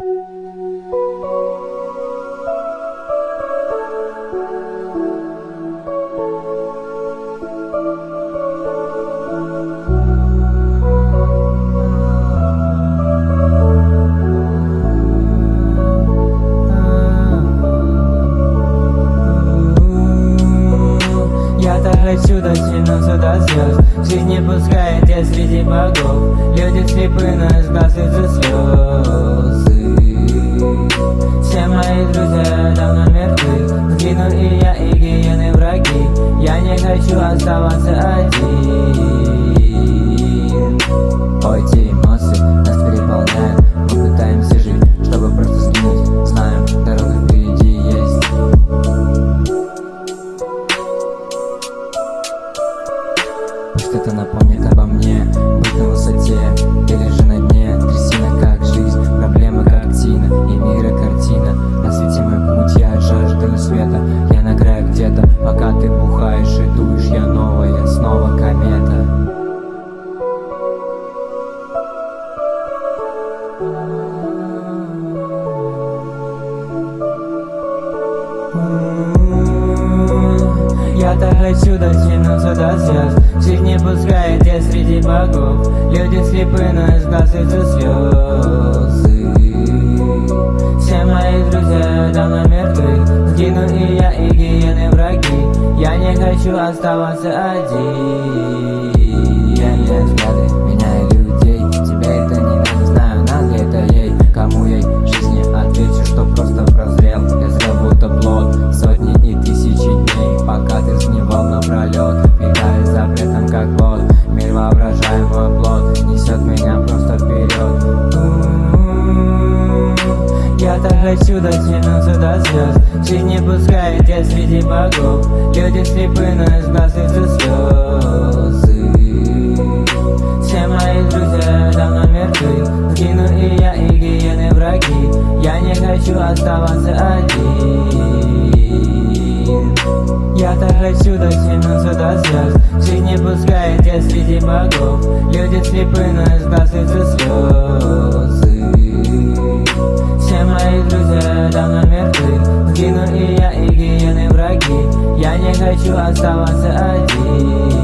Música хочу дотянуться до звезд Жизнь не пускает я среди богов. Люди слепы, но из глаз из слезы Все мои друзья давно мертвы. Сгину и я, и гиены враги. Я не хочу оставаться один. Ой, те Пусть это напомнит обо мне Быть на высоте или же на дне. Трясина как жизнь, проблемы как тина И мира картина. Освети мой путь, я жаждаю света. Я на краю где-то, пока ты бухаешь и дуешь Я новая, снова комета Я так хочу дотянуться до звезд. Всех не пускает я среди богов. Люди слепы, но из глаз идут слезы. Все мои друзья давно мертвы. Сгину и я, и гиены враги. Я не хочу оставаться один Пока ты сгнивал напролет Питаясь запретом как плод Мир воображаемый плод. Несет меня просто вперед. Я так хочу дотянуться до звезд Жизнь не пускает я среди богов. Люди слепы, но из глаз идут слезы. Все мои друзья давно мертвы. Сгину и я, и гиены враги. Я не хочу оставаться один Я так хочу дотянуться до звезд. Жизнь не пускает я среди богов. Люди слепы, но идут слезы. Все мои друзья давно мертвы. Сгину и я, и гиены враги. Я не хочу оставаться один